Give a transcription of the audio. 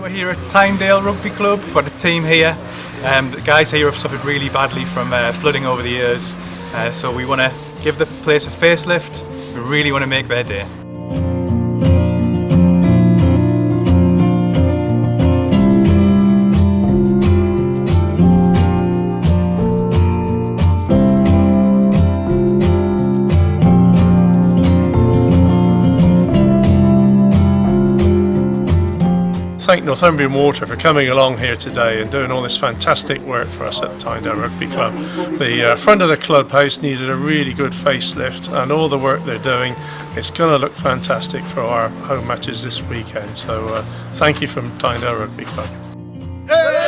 here at Tynedale Rugby Club for the team here. Um, the guys here have suffered really badly from uh, flooding over the years, uh, so we want to give the place a facelift. We really want to make their day. Thank Northumbrian Water for coming along here today and doing all this fantastic work for us at Tynedale Rugby Club. The uh, front of the clubhouse needed a really good facelift and all the work they're doing it's going to look fantastic for our home matches this weekend. So uh, thank you from Tynedale Rugby Club.